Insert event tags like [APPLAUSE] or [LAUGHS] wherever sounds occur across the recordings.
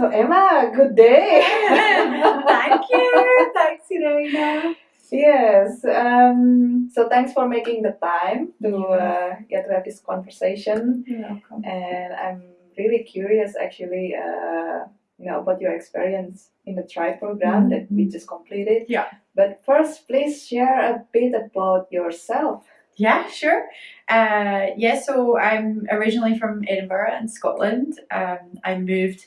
So Emma, good day. [LAUGHS] Thank you. Thanks, Irina. Yes. Um, so thanks for making the time to uh, yeah to have this conversation, You're welcome. and I'm really curious actually. Uh, you know about your experience in the Thrive program that we Mhm. just completed. Yeah. But first, please share a bit about yourself. Yeah, sure. Uh, yeah, so I'm originally from Edinburgh in Scotland. Um, I moved,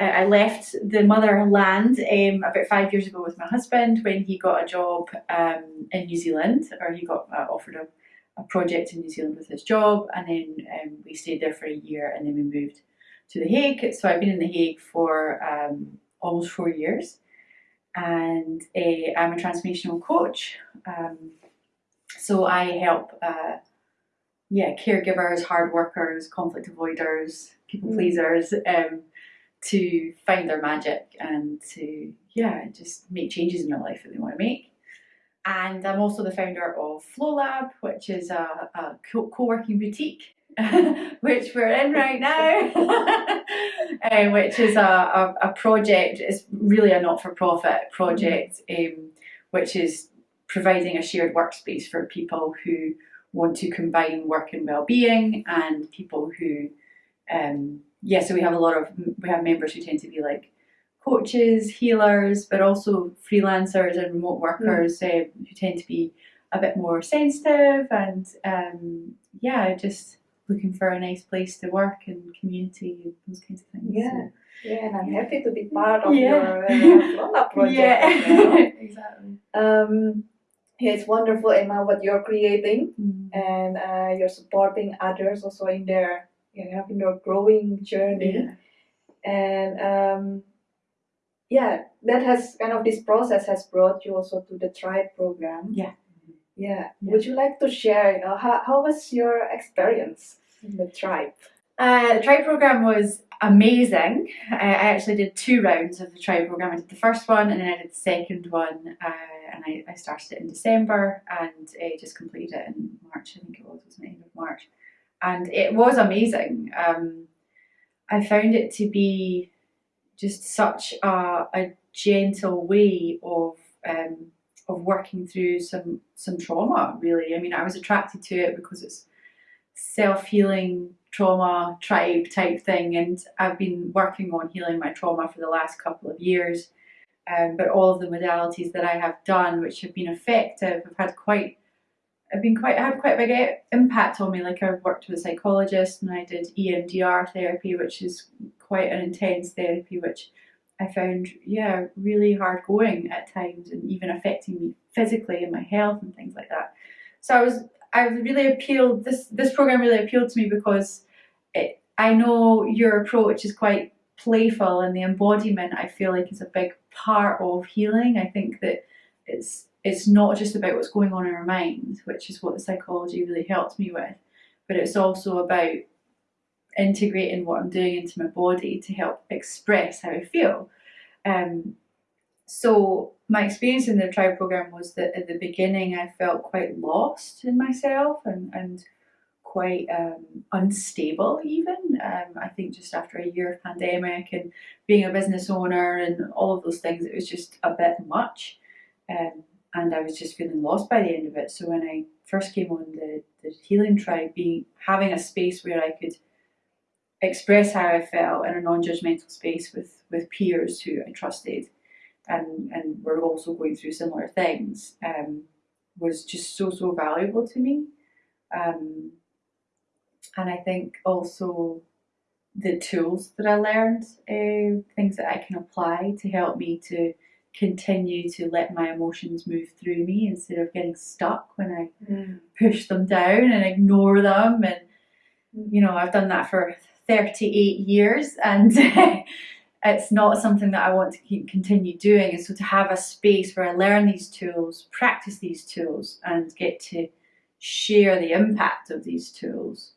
uh, I left the motherland um, about five years ago with my husband when he got a job um, in New Zealand, or he got uh, offered a, a project in New Zealand with his job, and then um, we stayed there for a year, and then we moved to The Hague. So I've been in The Hague for um, almost four years, and uh, I'm a transformational coach. Um, so I help, uh, yeah, caregivers, hard workers, conflict avoiders, people Mm. pleasers, um, to find their magic and to yeah, just make changes in their life that they want to make. And I'm also the founder of Flow Lab, which is a, a co- co-working boutique, [LAUGHS] which we're in right now, um, [LAUGHS] which is a, a, a project. It's really a not-for-profit project, um, which is providing a shared workspace for people who want to combine work and well-being and people who um yeah so we have a lot of we have members who tend to be like coaches healers but also freelancers and remote workers uh, who tend to be a bit more sensitive and um yeah just looking for a nice place to work and community and those kinds of things Yeah. Yeah, and I'm happy to be part of Yeah. your uh, [LAUGHS] project. yeah [LAUGHS] exactly Um, yeah, it's wonderful, Emma, what you're creating, Mm. and uh, you're supporting others also in their you know, in their growing journey. yeah And um, yeah, that has kind of this process has brought you also to the Tribe program. Yeah. Yeah. Yeah. Would you like to share? You know, how how was your experience in the Tribe? Uh, the Tribe program was amazing. I, I actually did two rounds of the Tribe program. I did the first one and then I did the second one. Uh, and I, I started it in December and I just completed it in March. I think it was, it was the end of March. And it was amazing. Um, I found it to be just such a, a gentle way of um, of working through some some trauma. Really, I mean, I was attracted to it because it's self healing trauma tribe type thing, and I've been working on healing my trauma for the last couple of years. Um, but all of the modalities that I have done, which have been effective, have had quite have been quite had quite a big impact on me. Like I've worked with a psychologist and I did EMDR therapy, which is quite an intense therapy, which I found yeah really hard going at times and even affecting me physically and my health and things like that. So I was I was really appealed this this program really appealed to me because it, I know your approach is quite playful and the embodiment I feel like is a big part of healing. I think that it's it's not just about what's going on in our mind, which is what the psychology really helped me with, but it's also about integrating what I'm doing into my body to help express how I feel. Um, so my experience in the tribe program was that at the beginning I felt quite lost in myself and, and quite um, unstable even. Um, I think just after a year of pandemic and being a business owner and all of those things, it was just a bit much. Um, and I was just feeling lost by the end of it. So when I first came on the, the healing tribe, being having a space where I could express how I felt in a non-judgmental space with, with peers who I trusted and, and were also going through similar things um, was just so, so valuable to me. Um, and I think also the tools that I learned, uh, things that I can apply to help me to continue to let my emotions move through me instead of getting stuck when I push them down and ignore them. And, you know, I've done that for 38 years and [LAUGHS] it's not something that I want to keep continue doing. And so to have a space where I learn these tools, practice these tools, and get to share the impact of these tools,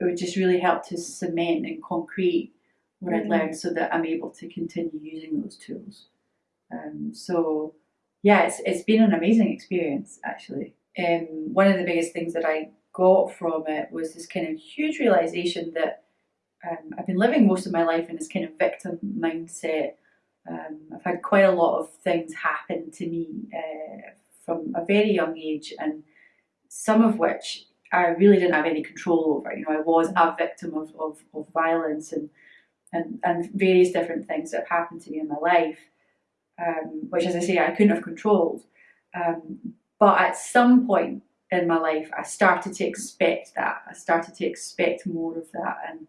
it would just really help to cement and concrete what I'd Mm. learned so that I'm able to continue using those tools. Um, so yeah, it's, it's been an amazing experience actually. Um, one of the biggest things that I got from it was this kind of huge realization that um, I've been living most of my life in this kind of victim mindset. Um, I've had quite a lot of things happen to me uh, from a very young age, and some of which I really didn't have any control over. You know, I was a victim of, of, of violence and, and and various different things that have happened to me in my life, um, which, as I say, I couldn't have controlled. Um, but at some point in my life, I started to expect that. I started to expect more of that, and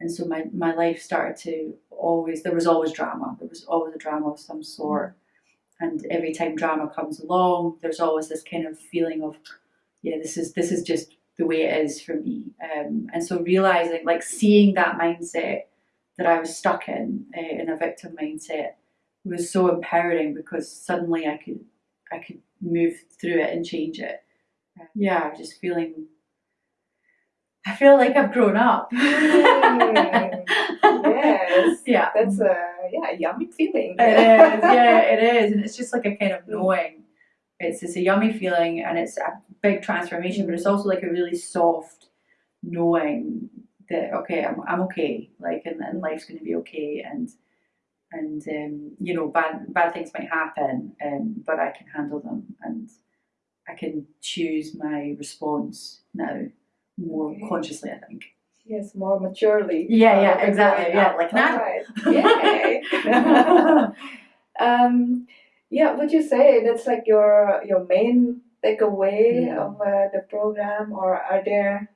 and so my, my life started to always there was always drama. There was always a drama of some sort, and every time drama comes along, there's always this kind of feeling of, yeah, this is this is just the way it is for me. Um, and so realizing, like, seeing that mindset that I was stuck in uh, in a victim mindset was so empowering because suddenly I could I could move through it and change it. Yeah, just feeling. I feel like I've grown up. Mm, yes. [LAUGHS] Yeah. That's a yeah yummy feeling. It is. Yeah, [LAUGHS] it is, and it's just like a kind of knowing. It's it's a yummy feeling, and it's a big transformation, but it's also like a really soft knowing that okay, I'm I'm okay, like, and, and life's going to be okay, and and um, you know bad bad things might happen um, but I can handle them and I can choose my response now more Okay. consciously I think Yes, more maturely. Yeah, yeah, Uh, exactly, yeah, like now. Alright. [LAUGHS] Um, yeah, would you say that's like your your main takeaway Yeah. of uh, the program, or are there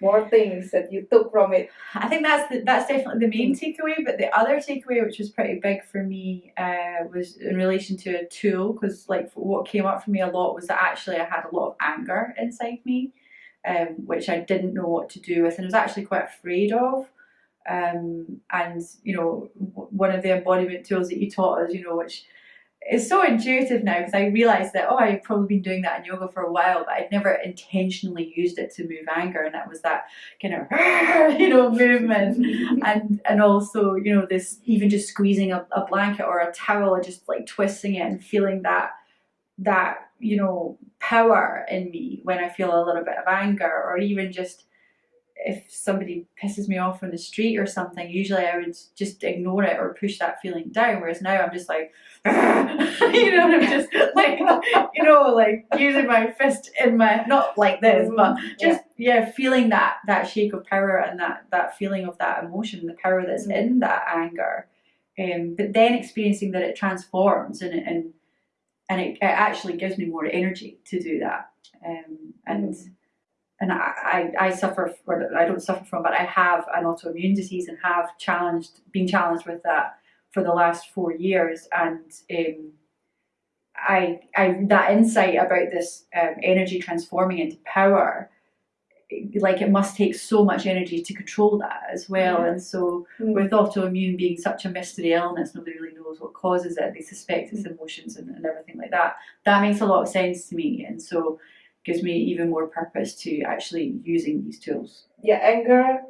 more things that you took from it? I think that's the, that's definitely the main takeaway but the other takeaway which was pretty big for me uh, was in relation to a tool because like what came up for me a lot was that actually I had a lot of anger inside me um, which I didn't know what to do with and I was actually quite afraid of um, and you know one of the embodiment tools that you taught us you know which is so intuitive now because I realized that oh I've probably been doing that in yoga for a while but I'd never intentionally used it to move anger and that was that kind of [LAUGHS] you know movement. [LAUGHS] And and also you know this even just squeezing a, a blanket or a towel and just like twisting it and feeling that that you know power in me when I feel a little bit of anger or even just if somebody pisses me off on the street or something usually I would just ignore it or push that feeling down whereas now I'm just like [LAUGHS] you know I'm just [LAUGHS] like you know like using my fist in my not like this but just yeah feeling that that shake of power and that that feeling of that emotion the power that's Mm. in that anger um, but then experiencing that it transforms and and and it, it actually gives me more energy to do that um, and Mm. And I, I, I suffer or I don't suffer from but I have an autoimmune disease and have challenged been challenged with that for the last four years. And um, I, I that insight about this um, energy transforming into power like it must take so much energy to control that as well. Yeah. and so Mm. with autoimmune being such a mystery illness nobody really knows what causes it. They suspect it's emotions and, and everything like that. That makes a lot of sense to me. And so gives me even more purpose to actually using these tools yeah, anger.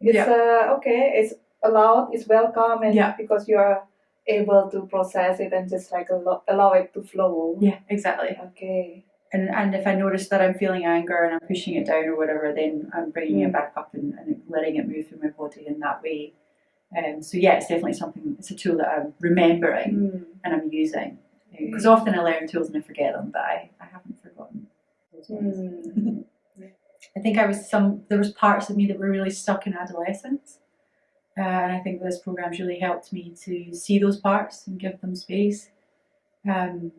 It's Yeah. uh, okay. It's allowed. It's welcome, and Yeah. because you are able to process it and just like allow, allow it to flow. yeah exactly Okay. and and if I notice that I'm feeling anger and I'm pushing it down or whatever, then I'm bringing it Mm. back up and, and letting it move through my body in that way. Um, so yeah, it's definitely something. It's a tool that I'm remembering Mm. and I'm using because often I learn tools and I forget them, but I, I haven't forgotten. those ones. Mm. I think I was some. There was parts of me that were really stuck in adolescence, uh, and I think this program's really helped me to see those parts and give them space. Um,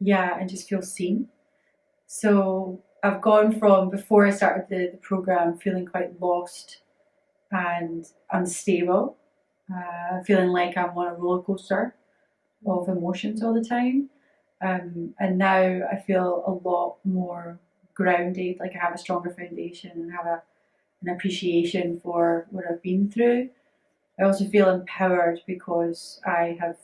yeah, and just feel seen. So I've gone from before I started the, the program feeling quite lost and unstable, uh, feeling like I'm on a roller coaster of emotions all the time. Um, and now I feel a lot more grounded, like I have a stronger foundation and have a, an appreciation for what I've been through. I also feel empowered because I have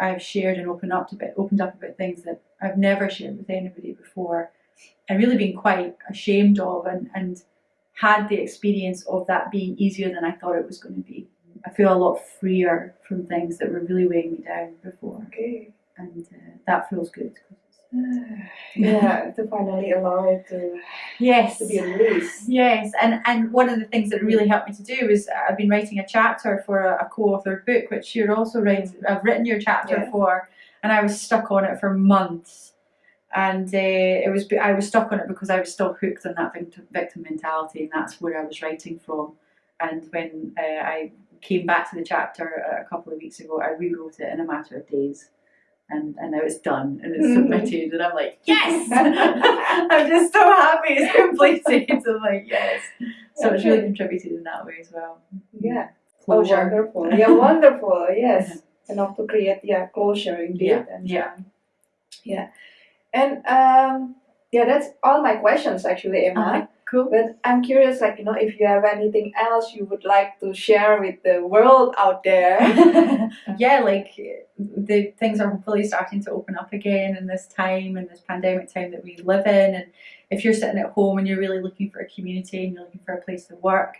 I've shared and opened up a bit, opened up about things that I've never shared with anybody before, and really been quite ashamed of, and and had the experience of that being easier than I thought it was going to be. I feel a lot freer from things that were really weighing me down before, Okay. and uh, that feels good yeah, to finally allow it to, Yes. to be released. Yes, and and one of the things that really helped me to do was I've been writing a chapter for a, a co-authored book, which you're also writing. I've written your chapter Yeah. for, and I was stuck on it for months, and uh, it was I was stuck on it because I was still hooked on that victim, victim mentality, and that's where I was writing from. And when uh, I came back to the chapter a couple of weeks ago, I rewrote it in a matter of days. And, and now it's done and it's Mhm. submitted and I'm like yes [LAUGHS] [LAUGHS] I'm just so happy it's [LAUGHS] completed I'm like yes so it's really contributed in that way as well. Yeah. Closure. Oh, wonderful. Yeah, wonderful. Yes. Enough to create yeah closure indeed. Yeah, And, yeah. And um, yeah, that's all my questions actually, Emma. Uh-huh. Cool. But I'm curious, like you know, if you have anything else you would like to share with the world out there. [LAUGHS] [LAUGHS] yeah, like the things are hopefully starting to open up again in this time and this pandemic time that we live in. And if you're sitting at home and you're really looking for a community and you're looking for a place to work,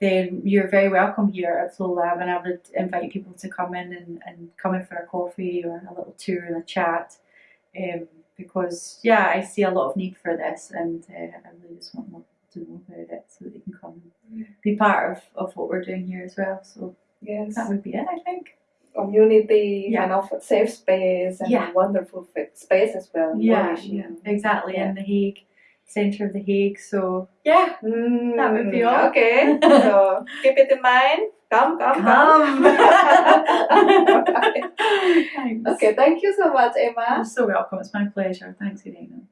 then you're very welcome here at Flow Lab. And I would invite people to come in and, and come in for a coffee or a little tour and a chat. Um, because yeah, I see a lot of need for this, and uh, I really just want more to know about it so that they can come and be part of, of what we're doing here as well. So yes. that would be it, I think. Community, Yeah. kind of safe space and Yeah. a wonderful fit space as well. Yeah, yeah, exactly. In the Hague, centre of the Hague. So yeah, Mm, That would be all. Okay. [LAUGHS] so keep it in mind. Come, come, come. [LAUGHS] [LAUGHS] Thanks. okay, thank you so much, Emma. You're so welcome. It's my pleasure. Thanks, Irene.